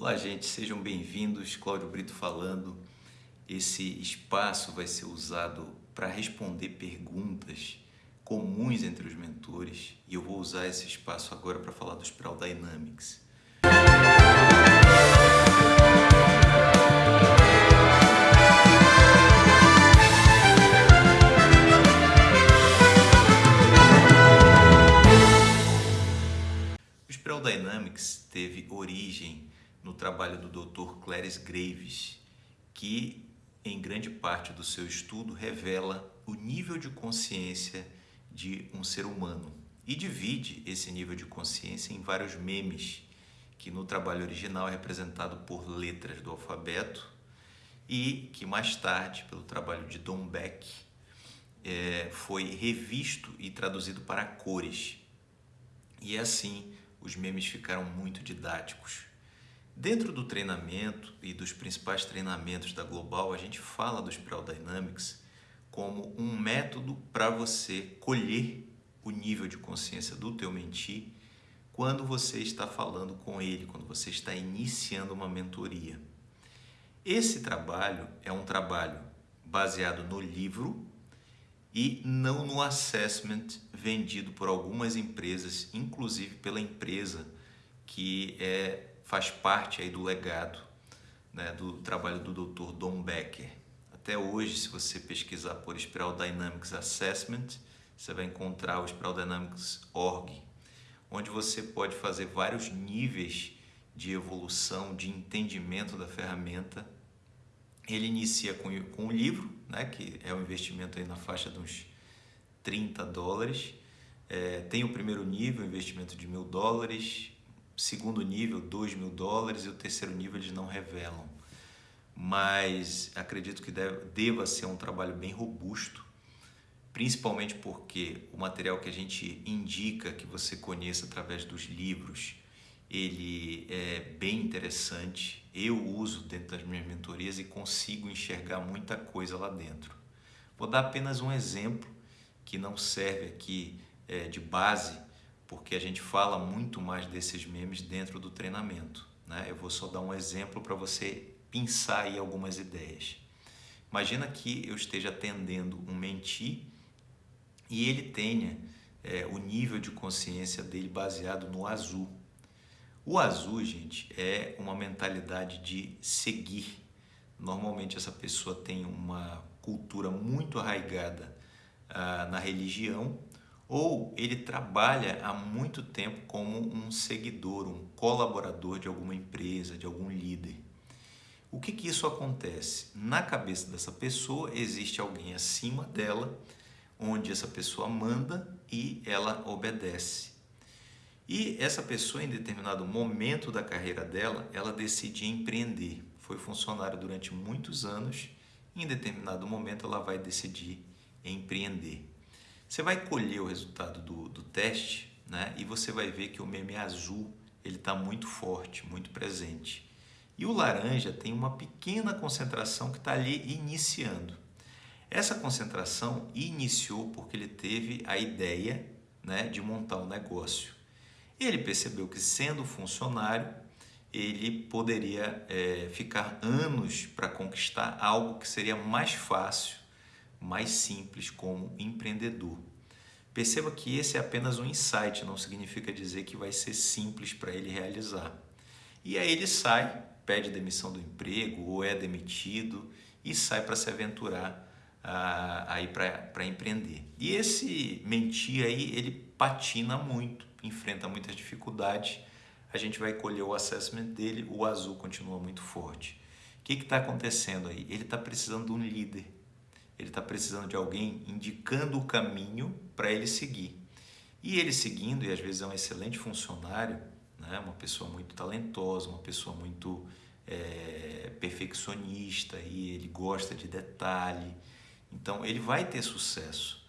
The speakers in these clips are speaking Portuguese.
Olá, gente, sejam bem-vindos. Cláudio Brito falando. Esse espaço vai ser usado para responder perguntas comuns entre os mentores e eu vou usar esse espaço agora para falar do Spiral Dynamics. O Spiral Dynamics teve origem no trabalho do Dr. Clarence Graves, que em grande parte do seu estudo revela o nível de consciência de um ser humano e divide esse nível de consciência em vários memes, que no trabalho original é representado por letras do alfabeto e que mais tarde, pelo trabalho de Don Beck, é, foi revisto e traduzido para cores. E assim, os memes ficaram muito didáticos. Dentro do treinamento e dos principais treinamentos da Global, a gente fala do Spiral Dynamics como um método para você colher o nível de consciência do teu mentir quando você está falando com ele, quando você está iniciando uma mentoria. Esse trabalho é um trabalho baseado no livro e não no assessment vendido por algumas empresas, inclusive pela empresa que é faz parte aí do legado né, do trabalho do Dr. Don Becker. Até hoje, se você pesquisar por Spiral Dynamics Assessment, você vai encontrar o Spiral Dynamics Org, onde você pode fazer vários níveis de evolução, de entendimento da ferramenta. Ele inicia com, com o livro, né, que é um investimento aí na faixa de uns 30 dólares. É, tem o primeiro nível, investimento de mil dólares, segundo nível, 2 mil dólares, e o terceiro nível eles não revelam. Mas acredito que deve, deva ser um trabalho bem robusto, principalmente porque o material que a gente indica que você conheça através dos livros, ele é bem interessante. Eu uso dentro das minhas mentorias e consigo enxergar muita coisa lá dentro. Vou dar apenas um exemplo que não serve aqui é, de base, porque a gente fala muito mais desses memes dentro do treinamento. Né? Eu vou só dar um exemplo para você pensar aí algumas ideias. Imagina que eu esteja atendendo um menti e ele tenha é, o nível de consciência dele baseado no azul. O azul, gente, é uma mentalidade de seguir. Normalmente essa pessoa tem uma cultura muito arraigada ah, na religião ou ele trabalha há muito tempo como um seguidor, um colaborador de alguma empresa, de algum líder. O que, que isso acontece? Na cabeça dessa pessoa existe alguém acima dela, onde essa pessoa manda e ela obedece. E essa pessoa, em determinado momento da carreira dela, ela decide empreender. Foi funcionário durante muitos anos, em determinado momento ela vai decidir empreender. Você vai colher o resultado do, do teste né? e você vai ver que o meme azul ele está muito forte, muito presente. E o laranja tem uma pequena concentração que está ali iniciando. Essa concentração iniciou porque ele teve a ideia né, de montar um negócio. Ele percebeu que sendo funcionário, ele poderia é, ficar anos para conquistar algo que seria mais fácil mais simples como empreendedor. Perceba que esse é apenas um insight, não significa dizer que vai ser simples para ele realizar. E aí ele sai, pede demissão do emprego ou é demitido e sai para se aventurar ah, aí para empreender. E esse mentir aí, ele patina muito, enfrenta muitas dificuldades. A gente vai colher o assessment dele, o azul continua muito forte. O que está acontecendo aí? Ele está precisando de um líder ele está precisando de alguém indicando o caminho para ele seguir. E ele seguindo, e às vezes é um excelente funcionário, né? uma pessoa muito talentosa, uma pessoa muito é, perfeccionista, e ele gosta de detalhe. Então ele vai ter sucesso,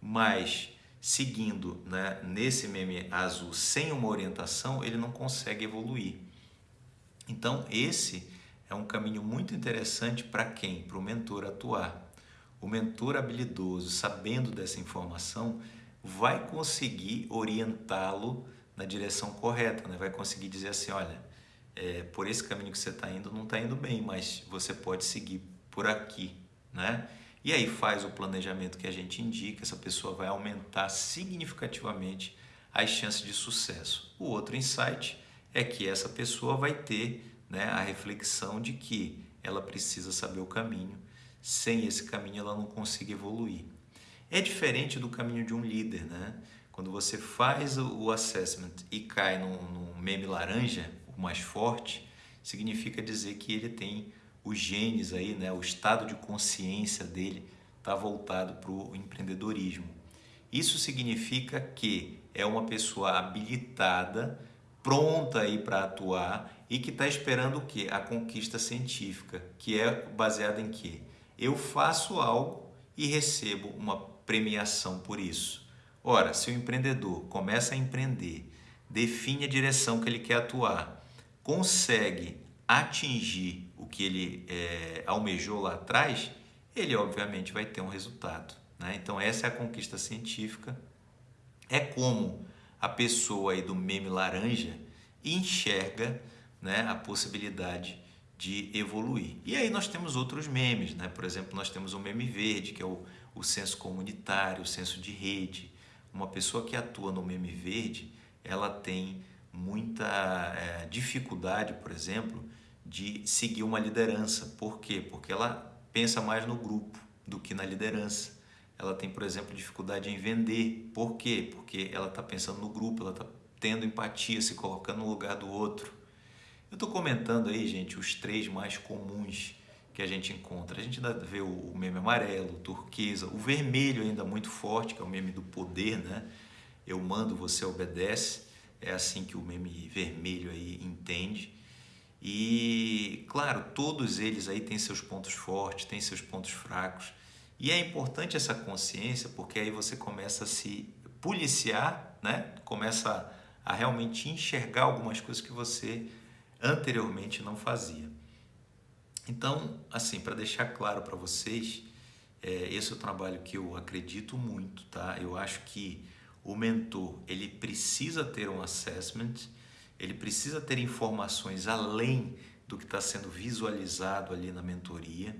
mas seguindo né, nesse meme azul sem uma orientação, ele não consegue evoluir. Então esse é um caminho muito interessante para quem? Para o mentor atuar. O mentor habilidoso, sabendo dessa informação, vai conseguir orientá-lo na direção correta, né? vai conseguir dizer assim, olha, é, por esse caminho que você está indo não está indo bem, mas você pode seguir por aqui, né? E aí faz o planejamento que a gente indica, essa pessoa vai aumentar significativamente as chances de sucesso. O outro insight é que essa pessoa vai ter né, a reflexão de que ela precisa saber o caminho, sem esse caminho ela não consegue evoluir. É diferente do caminho de um líder, né? Quando você faz o assessment e cai num, meme laranja, o mais forte, significa dizer que ele tem os genes aí, né? O estado de consciência dele está voltado para o empreendedorismo. Isso significa que é uma pessoa habilitada, pronta aí para atuar e que está esperando o que? A conquista científica, que é baseada em que? Eu faço algo e recebo uma premiação por isso. Ora, se o empreendedor começa a empreender, define a direção que ele quer atuar, consegue atingir o que ele é, almejou lá atrás, ele obviamente vai ter um resultado. Né? Então essa é a conquista científica. É como a pessoa aí do meme laranja enxerga né, a possibilidade de evoluir. E aí nós temos outros memes, né? por exemplo, nós temos o meme verde, que é o, o senso comunitário, o senso de rede. Uma pessoa que atua no meme verde, ela tem muita é, dificuldade, por exemplo, de seguir uma liderança. Por quê? Porque ela pensa mais no grupo do que na liderança. Ela tem, por exemplo, dificuldade em vender. Por quê? Porque ela está pensando no grupo, ela está tendo empatia, se colocando no lugar do outro. Eu estou comentando aí, gente, os três mais comuns que a gente encontra. A gente ainda vê o meme amarelo, o turquesa, o vermelho ainda muito forte, que é o meme do poder, né? Eu mando, você obedece. É assim que o meme vermelho aí entende. E, claro, todos eles aí têm seus pontos fortes, têm seus pontos fracos. E é importante essa consciência, porque aí você começa a se policiar, né? Começa a realmente enxergar algumas coisas que você anteriormente não fazia. Então, assim, para deixar claro para vocês, é, esse é o trabalho que eu acredito muito, tá? Eu acho que o mentor ele precisa ter um assessment, ele precisa ter informações além do que está sendo visualizado ali na mentoria.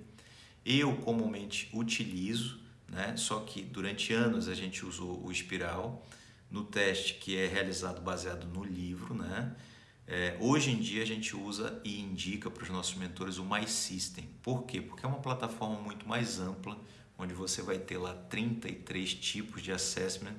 Eu comumente utilizo, né? Só que durante anos a gente usou o espiral no teste que é realizado baseado no livro, né? É, hoje em dia a gente usa e indica para os nossos mentores o My System. Por quê? Porque é uma plataforma muito mais ampla, onde você vai ter lá 33 tipos de assessment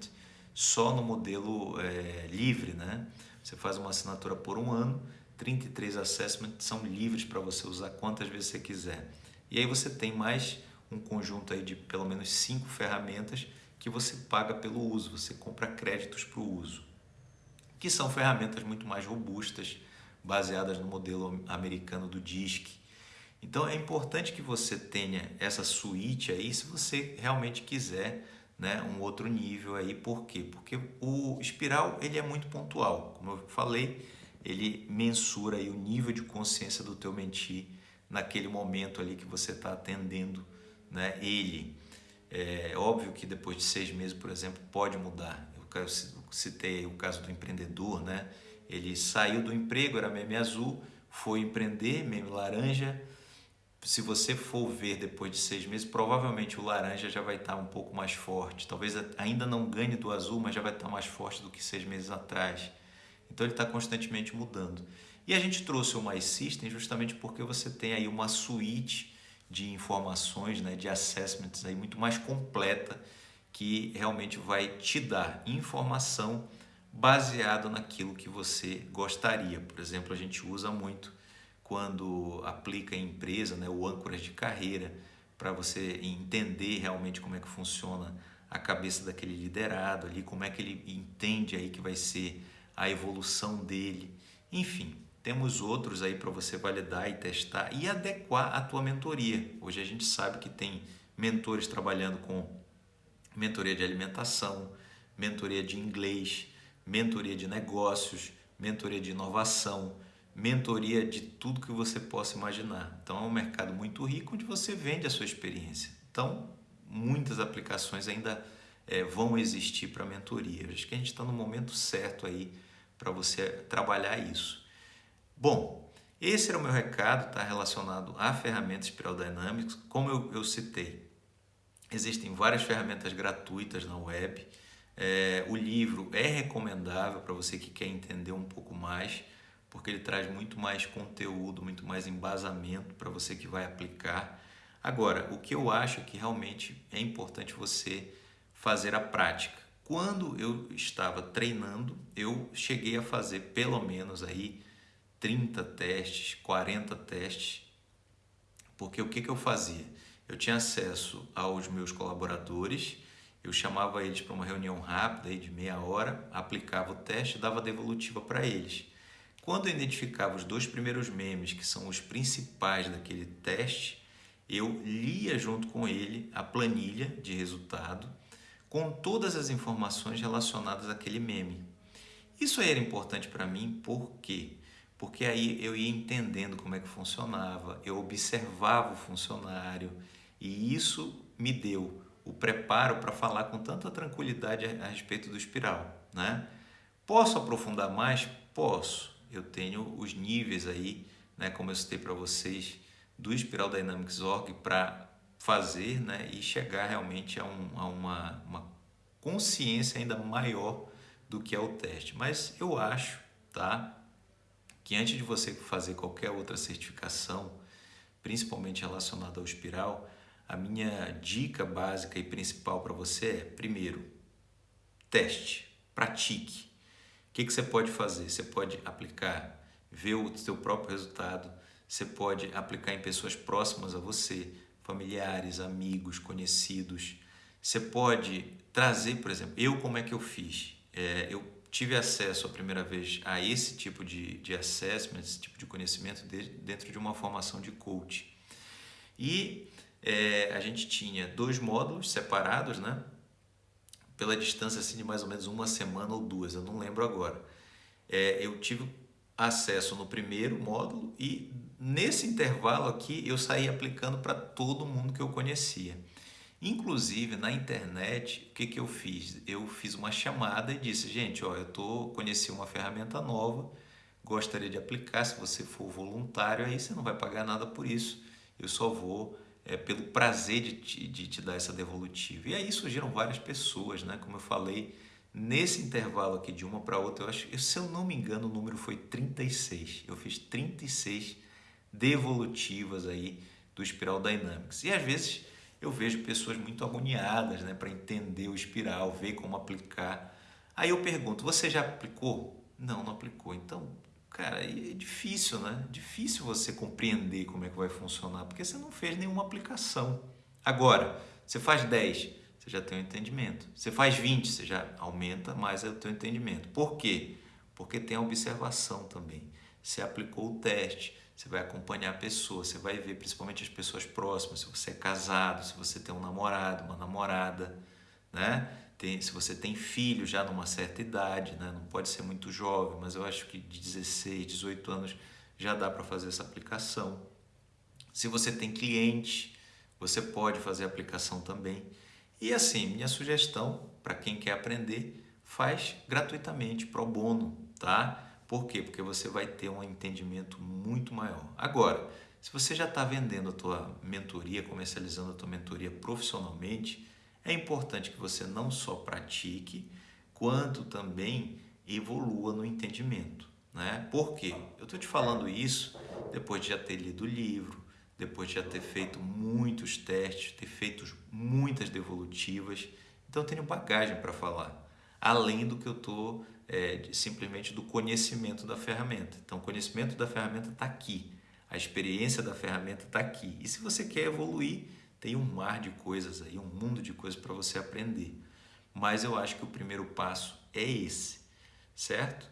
só no modelo é, livre, né? Você faz uma assinatura por um ano, 33 assessments são livres para você usar quantas vezes você quiser. E aí você tem mais um conjunto aí de pelo menos cinco ferramentas que você paga pelo uso, você compra créditos para o uso que são ferramentas muito mais robustas, baseadas no modelo americano do DISC. Então é importante que você tenha essa suíte aí se você realmente quiser né, um outro nível aí. Por quê? Porque o espiral ele é muito pontual. Como eu falei, ele mensura aí o nível de consciência do teu mentir naquele momento ali que você está atendendo né, ele. É óbvio que depois de seis meses, por exemplo, pode mudar eu citei o caso do empreendedor, né? Ele saiu do emprego, era meme azul, foi empreender, meme laranja. Se você for ver depois de seis meses, provavelmente o laranja já vai estar um pouco mais forte. Talvez ainda não ganhe do azul, mas já vai estar mais forte do que seis meses atrás. Então ele está constantemente mudando. E a gente trouxe o My System justamente porque você tem aí uma suíte de informações, né, de assessments aí muito mais completa que realmente vai te dar informação baseado naquilo que você gostaria. Por exemplo, a gente usa muito quando aplica em empresa, né, o âncoras de carreira, para você entender realmente como é que funciona a cabeça daquele liderado ali, como é que ele entende aí que vai ser a evolução dele. Enfim, temos outros aí para você validar e testar e adequar a tua mentoria. Hoje a gente sabe que tem mentores trabalhando com mentoria de alimentação, mentoria de inglês, mentoria de negócios, mentoria de inovação, mentoria de tudo que você possa imaginar. Então é um mercado muito rico onde você vende a sua experiência. Então muitas aplicações ainda é, vão existir para mentoria. acho que a gente está no momento certo aí para você trabalhar isso. Bom, Esse era o meu recado, está relacionado à ferramenta Spiral Dynamics. Como eu, eu citei, existem várias ferramentas gratuitas na web. É, o livro é recomendável para você que quer entender um pouco mais, porque ele traz muito mais conteúdo, muito mais embasamento para você que vai aplicar. Agora, o que eu acho que realmente é importante você fazer a prática. Quando eu estava treinando, eu cheguei a fazer pelo menos aí 30 testes, 40 testes, porque o que, que eu fazia? Eu tinha acesso aos meus colaboradores, eu chamava eles para uma reunião rápida de meia hora, aplicava o teste e dava devolutiva para eles. Quando eu identificava os dois primeiros memes, que são os principais daquele teste, eu lia junto com ele a planilha de resultado com todas as informações relacionadas àquele meme. Isso aí era importante para mim porque porque aí eu ia entendendo como é que funcionava, eu observava o funcionário e isso me deu o preparo para falar com tanta tranquilidade a, respeito do espiral, né? Posso aprofundar mais? Posso. Eu tenho os níveis aí, né, como eu citei para vocês, do Espiral Dynamics Org para fazer né, e chegar realmente a, um, a uma, uma consciência ainda maior do que é o teste. Mas eu acho, tá? que antes de você fazer qualquer outra certificação, principalmente relacionada ao espiral, a minha dica básica e principal para você é, primeiro, teste, pratique. O que, que você pode fazer? Você pode aplicar, ver o seu próprio resultado, você pode aplicar em pessoas próximas a você, familiares, amigos, conhecidos. Você pode trazer, por exemplo, eu como é que eu fiz? É, eu tive acesso a primeira vez a esse tipo de, de assessment, esse tipo de conhecimento de, dentro de uma formação de coach. E é, a gente tinha dois módulos separados, né? Pela distância assim, de mais ou menos uma semana ou duas, eu não lembro agora. É, eu tive acesso no primeiro módulo e nesse intervalo aqui eu saí aplicando para todo mundo que eu conhecia. Inclusive na internet, o que, que eu fiz? Eu fiz uma chamada e disse, gente, ó, eu tô conheci uma ferramenta nova, gostaria de aplicar. Se você for voluntário, aí você não vai pagar nada por isso. Eu só vou é, pelo prazer de te, de te dar essa devolutiva. E aí surgiram várias pessoas, né? Como eu falei, nesse intervalo aqui de uma para outra, eu acho, se eu não me engano, o número foi 36. Eu fiz 36 devolutivas aí do Spiral Dynamics. E às vezes eu vejo pessoas muito agoniadas né, para entender o espiral, ver como aplicar. Aí eu pergunto, você já aplicou? Não, não aplicou. Então, cara, é difícil, né? Difícil você compreender como é que vai funcionar, porque você não fez nenhuma aplicação. Agora, você faz 10, você já tem um entendimento. Você faz 20, você já aumenta mais o teu entendimento. Por quê? Porque tem a observação também. Você aplicou o teste, você vai acompanhar a pessoa, você vai ver principalmente as pessoas próximas, se você é casado, se você tem um namorado, uma namorada, né? Tem, se você tem filho já numa certa idade, né? não pode ser muito jovem, mas eu acho que de 16, 18 anos já dá para fazer essa aplicação. Se você tem cliente, você pode fazer a aplicação também. E assim, minha sugestão para quem quer aprender, faz gratuitamente, pro bono, tá? Por quê? Porque você vai ter um entendimento muito maior. Agora, se você já está vendendo a tua mentoria, comercializando a tua mentoria profissionalmente, é importante que você não só pratique, quanto também evolua no entendimento. Né? Por quê? Eu estou te falando isso depois de já ter lido o livro, depois de já ter feito muitos testes, ter feito muitas devolutivas. Então eu tenho bagagem para falar, além do que eu estou é, simplesmente do conhecimento da ferramenta. Então, o conhecimento da ferramenta está aqui, a experiência da ferramenta está aqui. E se você quer evoluir, tem um mar de coisas aí, um mundo de coisas para você aprender. Mas eu acho que o primeiro passo é esse, certo?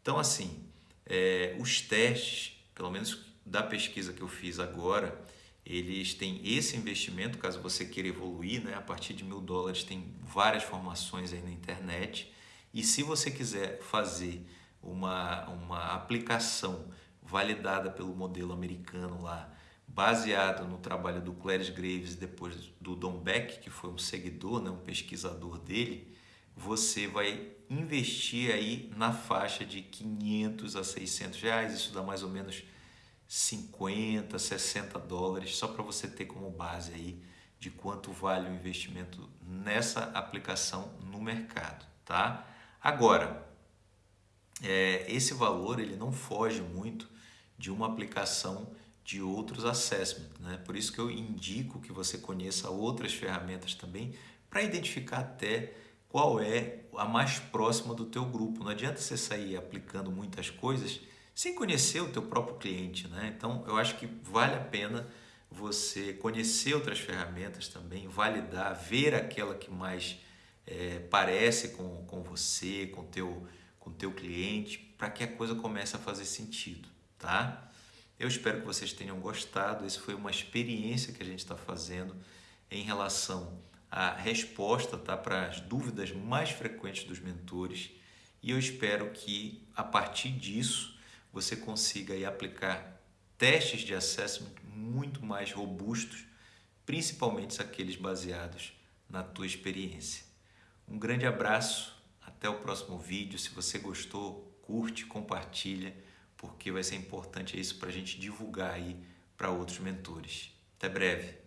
Então, assim, é, os testes, pelo menos da pesquisa que eu fiz agora, eles têm esse investimento, caso você queira evoluir, né? a partir de mil dólares tem várias formações aí na internet e se você quiser fazer uma, uma aplicação validada pelo modelo americano lá, baseado no trabalho do Clarence Graves e depois do Don Beck, que foi um seguidor, né, um pesquisador dele, você vai investir aí na faixa de 500 a 600 reais, isso dá mais ou menos 50, 60 dólares, só para você ter como base aí de quanto vale o investimento nessa aplicação no mercado, tá? Agora, é, esse valor ele não foge muito de uma aplicação de outros assessments, né? Por isso que eu indico que você conheça outras ferramentas também para identificar até qual é a mais próxima do teu grupo. Não adianta você sair aplicando muitas coisas sem conhecer o teu próprio cliente, né? Então, eu acho que vale a pena você conhecer outras ferramentas também, validar, ver aquela que mais é, parece com, com você, com teu, com teu cliente, para que a coisa comece a fazer sentido, tá? Eu espero que vocês tenham gostado. Essa foi uma experiência que a gente está fazendo em relação à resposta tá, para as dúvidas mais frequentes dos mentores. E eu espero que a partir disso você consiga aí, aplicar testes de assessment muito mais robustos, principalmente aqueles baseados na tua experiência. Um grande abraço, até o próximo vídeo. Se você gostou, curte, compartilha porque vai ser importante isso para a gente divulgar aí para outros mentores. Até breve!